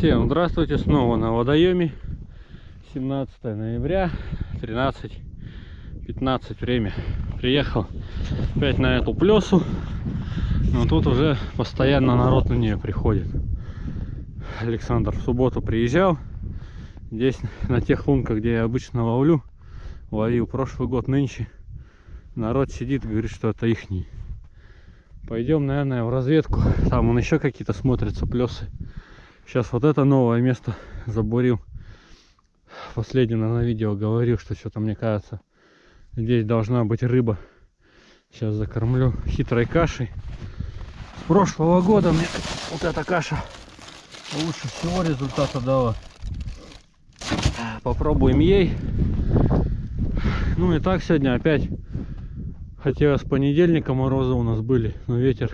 Всем здравствуйте, снова на водоеме 17 ноября 13.15 время. Приехал опять на эту плесу Но тут уже постоянно народ на нее приходит. Александр в субботу приезжал. Здесь на тех лунках, где я обычно ловлю Ловил. Прошлый год, нынче Народ сидит и говорит, что это ихний. Пойдем, наверное, в разведку. Там он еще какие-то смотрятся плесы Сейчас вот это новое место забурил. Последний на видео говорил, что что-то мне кажется, здесь должна быть рыба. Сейчас закормлю хитрой кашей. С прошлого года мне вот эта каша лучше всего результата дала. Попробуем ей. Ну и так сегодня опять хотя с понедельника морозы у нас были, но ветер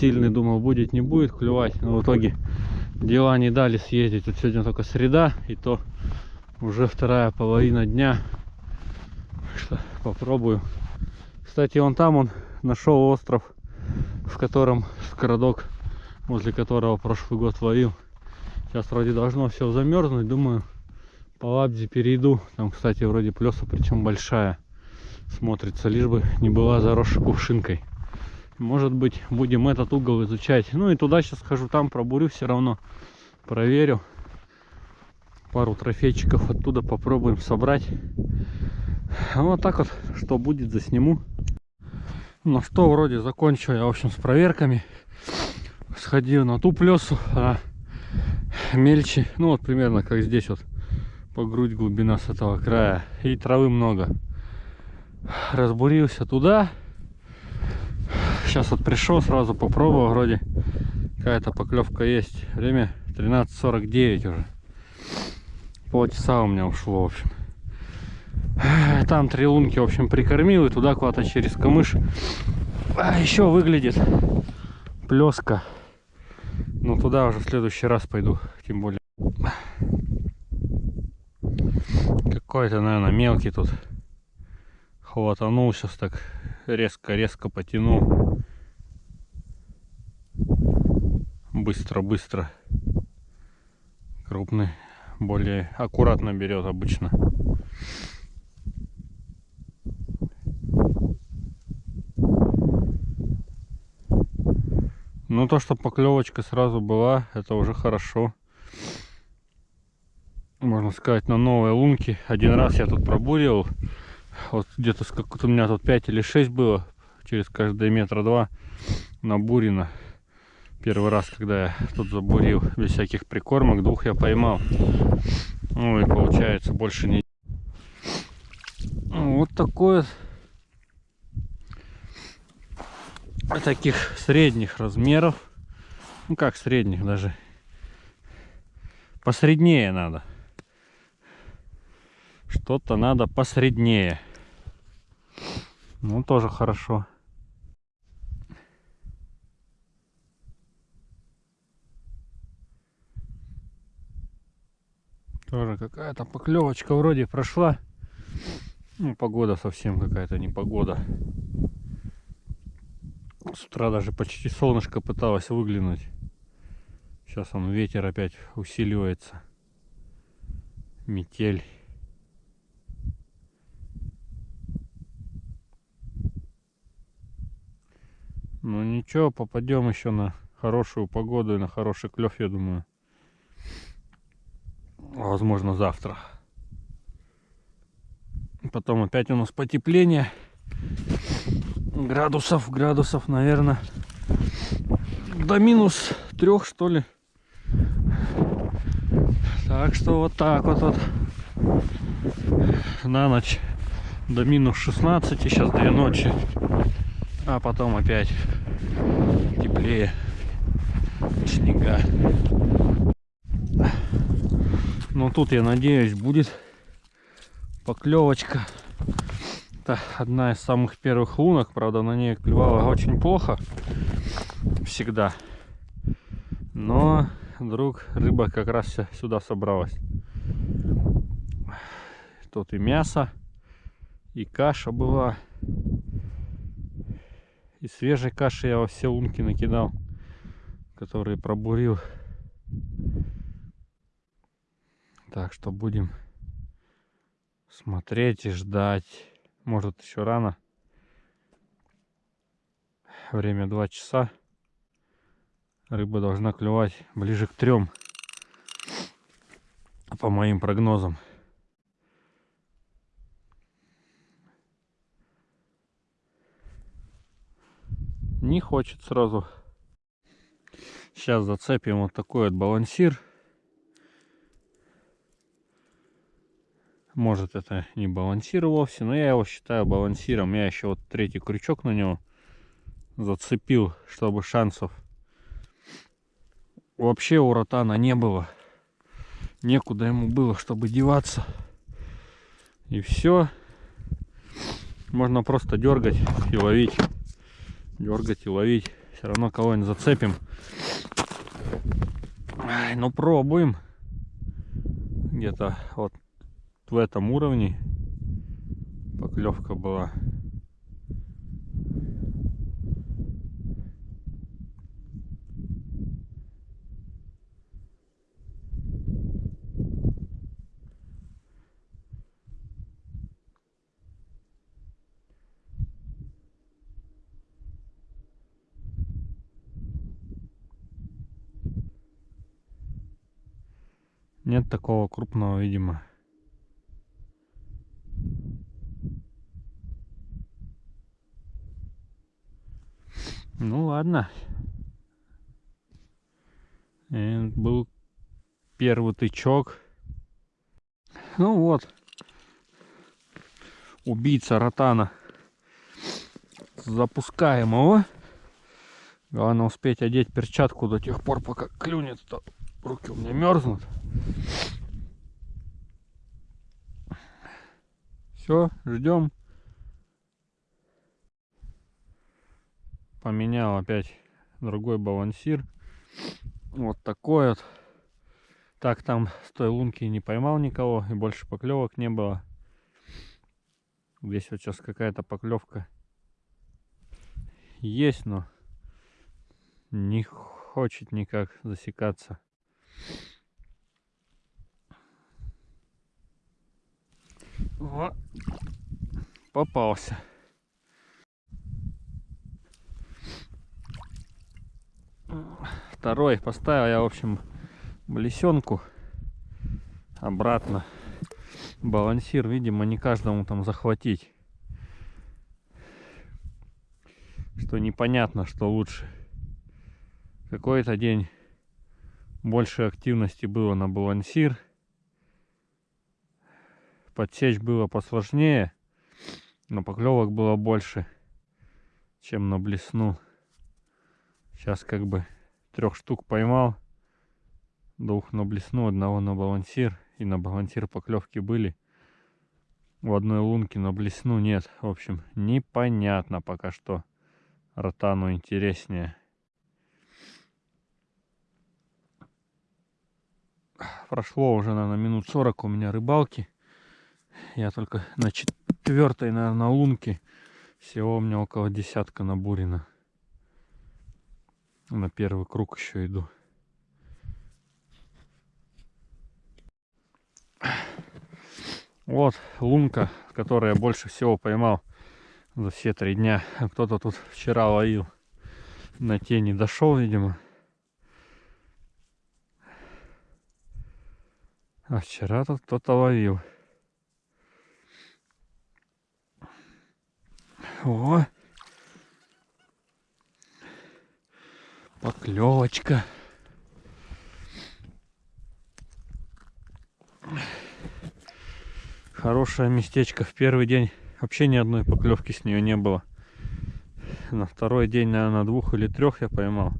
сильный, думал, будет, не будет клевать. Но в итоге дела не дали съездить. Тут сегодня только среда, и то уже вторая половина дня. Что попробую. Кстати, он там, он нашел остров, в котором городок, возле которого прошлый год ловил. Сейчас вроде должно все замерзнуть, думаю, по лабзе перейду. Там, кстати, вроде плеса, причем большая смотрится, лишь бы не была заросшей кувшинкой может быть будем этот угол изучать. Ну и туда сейчас схожу там пробурю все равно. Проверю. Пару трофейчиков оттуда попробуем собрать. Вот так вот что будет засниму. Ну что вроде закончил я в общем с проверками. Сходил на ту плесу а мельче ну вот примерно как здесь вот по грудь глубина с этого края. И травы много. Разбурился туда сейчас вот пришел сразу попробовал вроде какая-то поклевка есть. Время 13.49 уже. Полчаса у меня ушло в общем. Там три лунки в общем прикормил и туда куда-то через камыш. А еще выглядит плеска ну туда уже в следующий раз пойду тем более. Какой-то наверное мелкий тут. Хватанул сейчас так резко резко потянул быстро-быстро. Крупный более аккуратно берет обычно. Ну то, что поклевочка сразу была, это уже хорошо. Можно сказать, на новой лунке. Один раз я тут пробурил. Вот где-то у меня тут 5 или 6 было. Через каждые метра два набурено. Первый раз, когда я тут забурил без всяких прикормок, двух я поймал. Ну и получается больше не... Вот такое таких средних размеров. Ну как средних даже. Посреднее надо. Что-то надо посреднее. Ну тоже хорошо. Тоже какая-то поклевочка вроде прошла. Ну, погода совсем какая-то не погода. С утра даже почти солнышко пыталось выглянуть. Сейчас он ветер опять усиливается. Метель. Ну ничего, попадем еще на хорошую погоду и на хороший клев, я думаю возможно завтра. Потом опять у нас потепление. Градусов градусов наверное до минус трех что ли. Так что вот так вот вот. На ночь до минус 16 сейчас две ночи а потом опять теплее снега но тут, я надеюсь, будет поклевочка. Это одна из самых первых лунок. Правда, на ней клевала очень плохо. Всегда. Но вдруг рыба как раз сюда собралась. Тут и мясо, и каша была. И свежей каши я во все лунки накидал, которые пробурил. Так что будем смотреть и ждать. Может еще рано. Время 2 часа. Рыба должна клевать ближе к трем. По моим прогнозам. Не хочет сразу. Сейчас зацепим вот такой вот балансир. Может это не балансир вовсе, но я его считаю балансиром. Я еще вот третий крючок на него зацепил, чтобы шансов вообще у ротана не было. Некуда ему было, чтобы деваться. И все. Можно просто дергать и ловить дергать и ловить. Все равно кого-нибудь зацепим. Ну пробуем. Где-то вот в этом уровне поклевка была. Нет такого крупного, видимо. Ну ладно. И был первый тычок. Ну вот. Убийца ротана. Запускаем его. Главное успеть одеть перчатку до тех пор, пока клюнет. -то. Руки у меня мерзнут. Все, ждем. Поменял опять другой балансир. Вот такой вот. Так там с той лунки не поймал никого и больше поклевок не было. Здесь вот сейчас какая-то поклевка есть, но не хочет никак засекаться. О, попался. Второй поставил я, в общем, блесенку обратно. Балансир, видимо, не каждому там захватить. Что непонятно, что лучше. Какой-то день больше активности было на балансир. Подсечь было посложнее, но поклевок было больше, чем на блесну. Сейчас как бы трех штук поймал, двух на блесну, одного на балансир. И на балансир поклевки были. В одной лунке на блесну нет. В общем, непонятно пока что. Ротану интереснее. прошло уже, наверное, минут 40 у меня рыбалки. Я только на четвертой, наверное, лунке. Всего у меня около десятка набурено. На первый круг еще иду. Вот лунка, которую я больше всего поймал за все три дня. Кто-то тут вчера ловил. На тени дошел, видимо. А вчера тут кто-то ловил. О! Поклевочка. Хорошее местечко. В первый день вообще ни одной поклевки с нее не было. На второй день, наверное, двух или трех я поймал.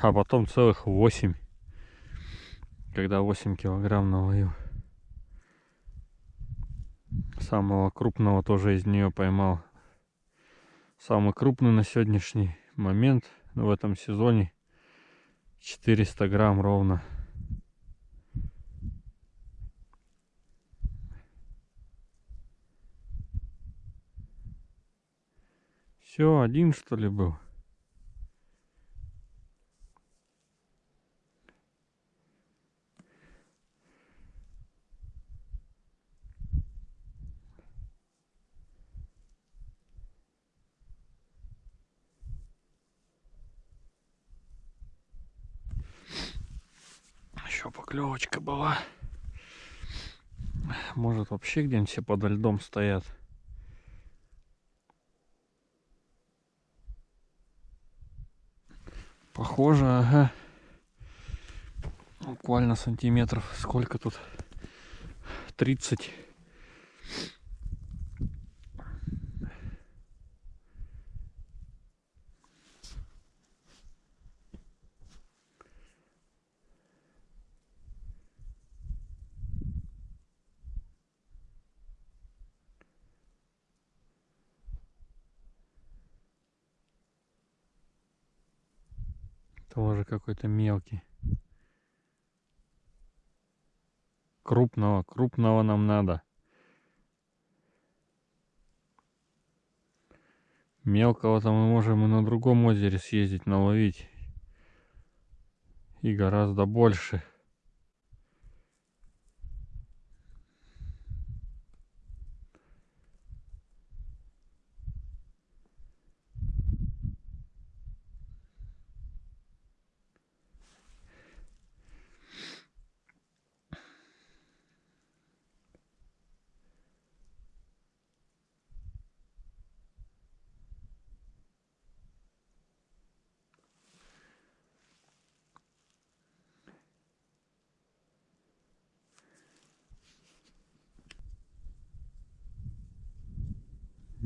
А потом целых восемь когда 8 килограмм наловил. Самого крупного тоже из нее поймал. Самый крупный на сегодняшний момент в этом сезоне 400 грамм ровно. Все, один что ли был? еще поклевочка была. Может вообще где-нибудь все подо льдом стоят. Похоже, ага. Буквально сантиметров. Сколько тут? 30. Тоже какой-то мелкий. Крупного, крупного нам надо. Мелкого-то мы можем и на другом озере съездить, наловить. И гораздо больше.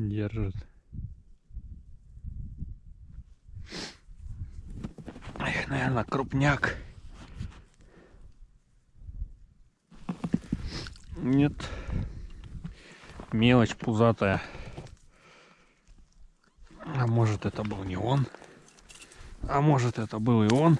Держит. Эх, наверное, крупняк. Нет. Мелочь пузатая. А может это был не он. А может это был и он.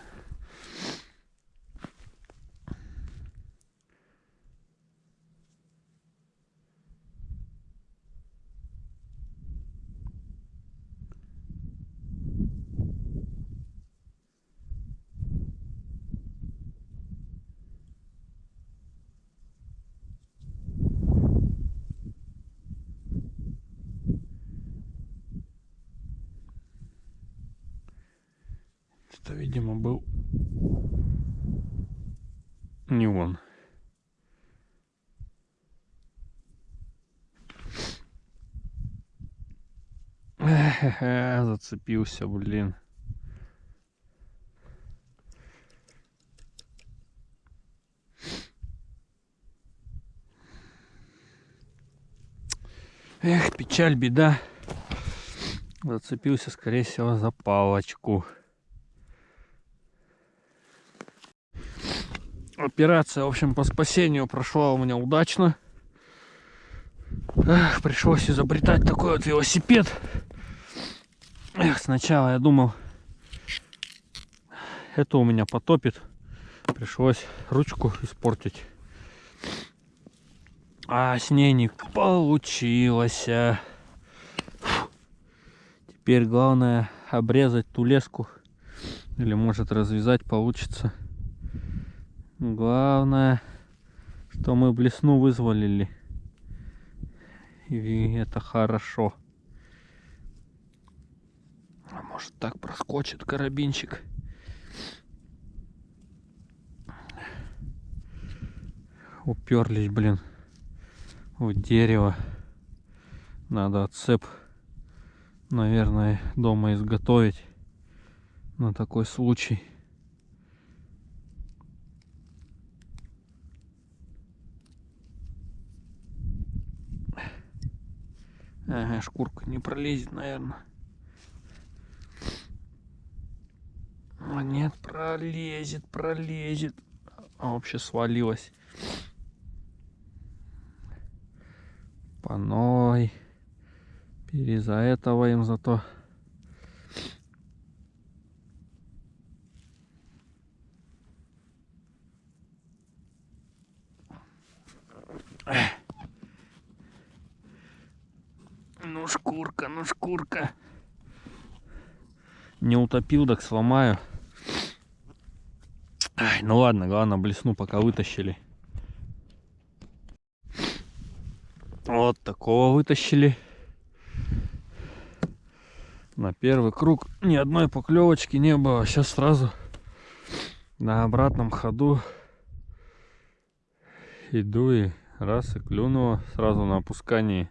Это, видимо, был не он. Зацепился, блин. Эх, печаль, беда. Зацепился, скорее всего, за палочку. Операция, в общем, по спасению прошла у меня удачно. Эх, пришлось изобретать такой вот велосипед. Эх, сначала я думал, это у меня потопит. Пришлось ручку испортить. А с ней не получилось. Теперь главное обрезать ту леску. Или может развязать получится. Главное, что мы блесну вызволили. И это хорошо. А может так проскочит карабинчик. Уперлись, блин, в дерево. Надо отцеп, наверное, дома изготовить на такой случай. Ага, шкурка не пролезет, наверное. А нет, пролезет, пролезет. А вообще свалилась. Паной. Переза этого им зато. Ну шкурка, ну шкурка. Не утопил, так сломаю. Ай, ну ладно, главное блесну, пока вытащили. Вот такого вытащили. На первый круг ни одной поклевочки не было. Сейчас сразу на обратном ходу Иду и раз, и клюнула сразу на опускании.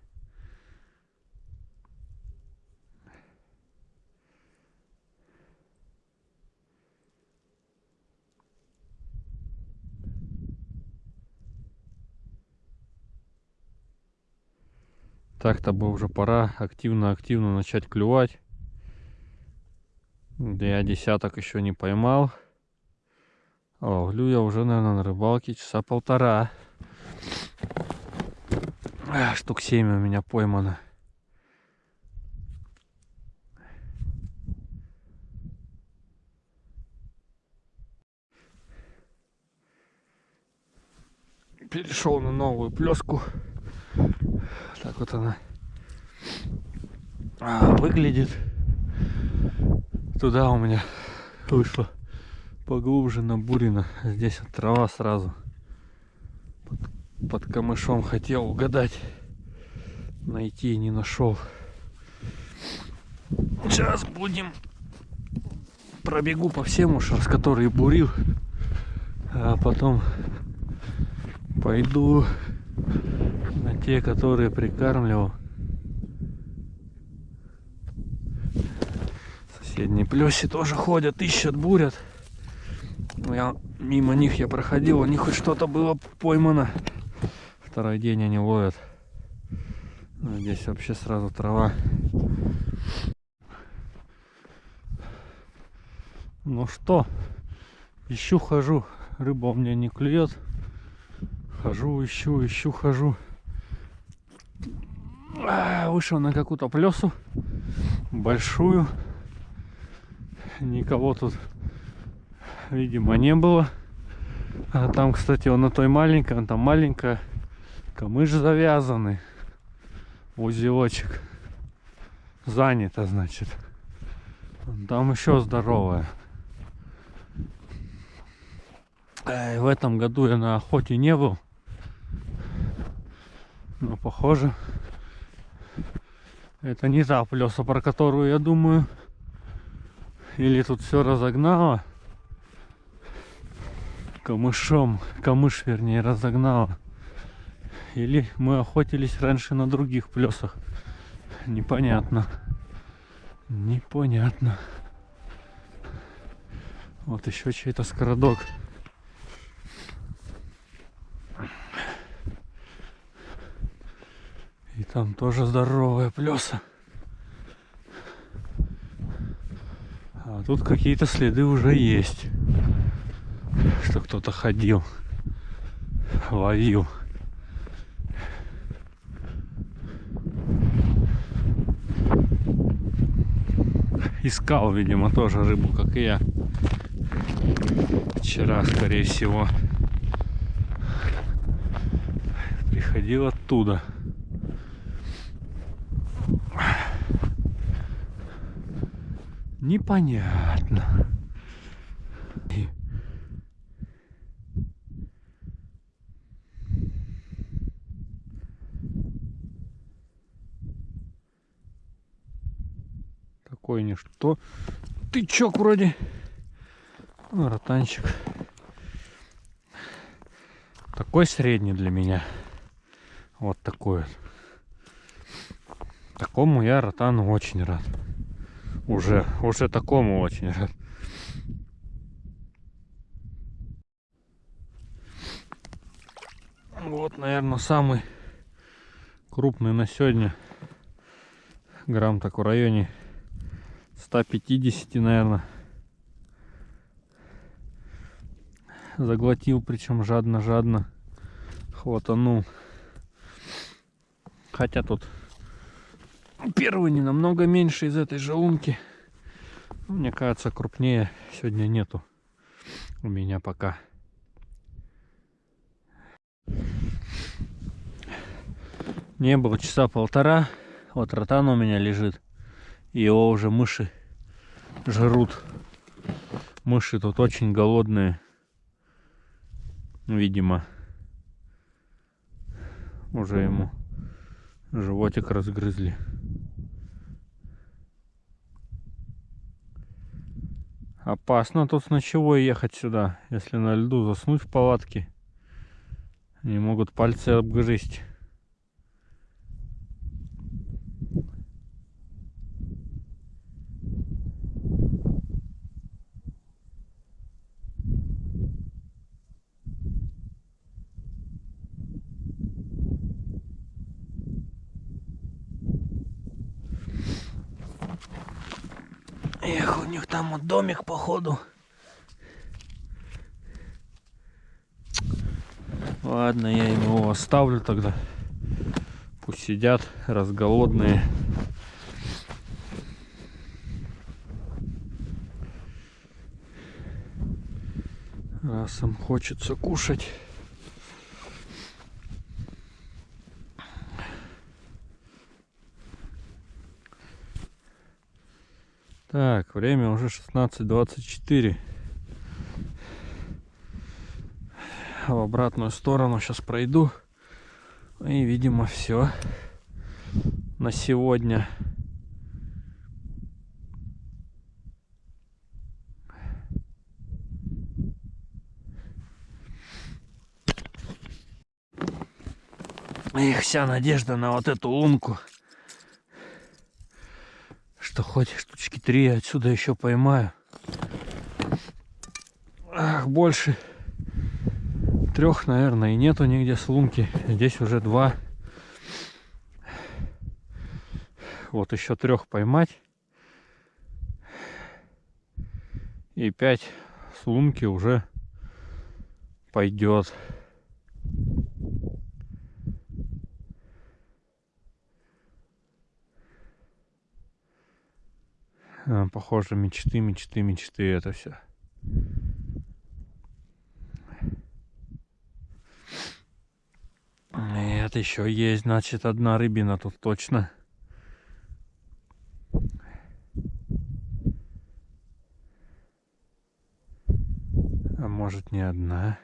Так-то бы уже пора активно-активно начать клювать. Я десяток еще не поймал. А ловлю я уже, наверное, на рыбалке часа полтора. Штук семь у меня поймано. Перешел на новую плеску так вот она а, выглядит. Туда у меня вышло поглубже на бурина. Здесь вот трава сразу. Под, под камышом хотел угадать. Найти не нашел. Сейчас будем пробегу по всем ушам, с которые бурил. А потом пойду те, которые прикармливал. Соседние плеси тоже ходят, ищут, бурят. Я мимо них я проходил, у них хоть что-то было поймано. Второй день они ловят. Ну, здесь вообще сразу трава. Ну что, ищу, хожу. Рыба у меня не клюет. Хожу, ищу, ищу, хожу. А, вышел на какую-то плесу большую. Никого тут видимо не было. А там кстати он на той маленькой он там маленькая камыш завязанный узелочек занято значит. Там еще здоровая. В этом году я на охоте не был но похоже это не та плеса, про которую я думаю. Или тут все разогнало. Камышом. Камыш, вернее, разогнало. Или мы охотились раньше на других плесах. Непонятно. Непонятно. Вот еще чей-то скородок. И там тоже здоровая плеса. А тут какие-то следы уже есть. Что кто-то ходил, ловил. Искал, видимо, тоже рыбу, как и я. Вчера, скорее всего. Приходил оттуда. Непонятно. Такой ничто. Тычок вроде. Ротанчик. Такой средний для меня. Вот такой вот. Такому я ротану очень рад уже, уже такому очень рад. Вот, наверное, самый крупный на сегодня. Грамм так в районе 150, наверное. Заглотил, причем жадно-жадно. Хватанул. Хотя тут Первый не намного меньше из этой же умки. Мне кажется, крупнее сегодня нету у меня пока. Не было часа полтора. Вот ротан у меня лежит. И его уже мыши жрут. Мыши тут очень голодные. Видимо. Уже ему животик разгрызли. Опасно тут с ночевой ехать сюда, если на льду заснуть в палатке. Они могут пальцы обгрызть. Эх, у них там вот домик походу. Ладно, я его оставлю тогда. Пусть сидят, разголодные. Раз им хочется кушать. Так, время уже 16.24. В обратную сторону сейчас пройду. И, видимо, все на сегодня. Их вся надежда на вот эту лунку хоть штучки три отсюда еще поймаю. Ах, больше трех, наверное, и нету нигде с. Здесь уже два. Вот еще трех поймать. И пять с уже пойдет. Похоже, мечты, мечты, мечты это все. Нет, еще есть, значит, одна рыбина тут точно. А может не одна.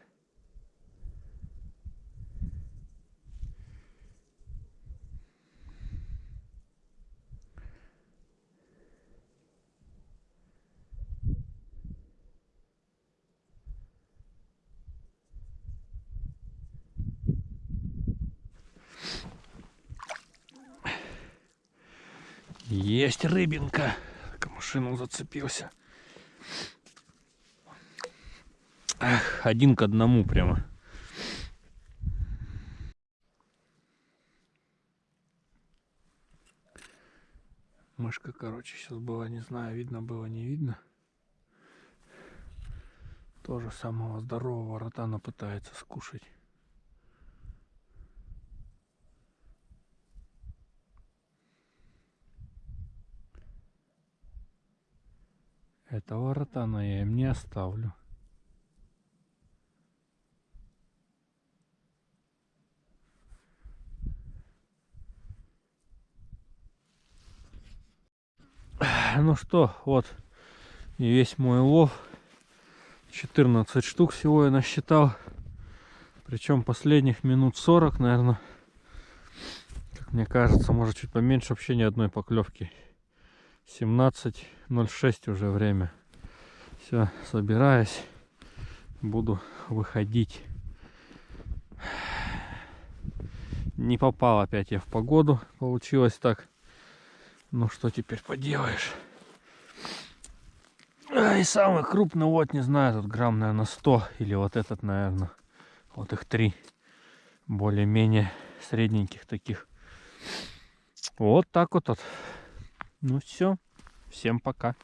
Есть рыбинка. Машину зацепился. Эх, один к одному прямо. Мышка, короче, сейчас была, не знаю, видно было, не видно. Тоже самого здорового ротана пытается скушать. Этого ротана я им не оставлю. Ну что, вот и весь мой лов. 14 штук всего я насчитал. Причем последних минут 40, наверное. Как мне кажется, может чуть поменьше, вообще ни одной поклевки. 17.06 уже время. Все, собираюсь. Буду выходить. Не попал опять я в погоду. Получилось так. Ну что теперь поделаешь. И самый крупный вот, не знаю, тут грамм, наверное, 100. Или вот этот, наверное. Вот их три. Более-менее средненьких таких. Вот так вот. вот. Ну все, всем пока.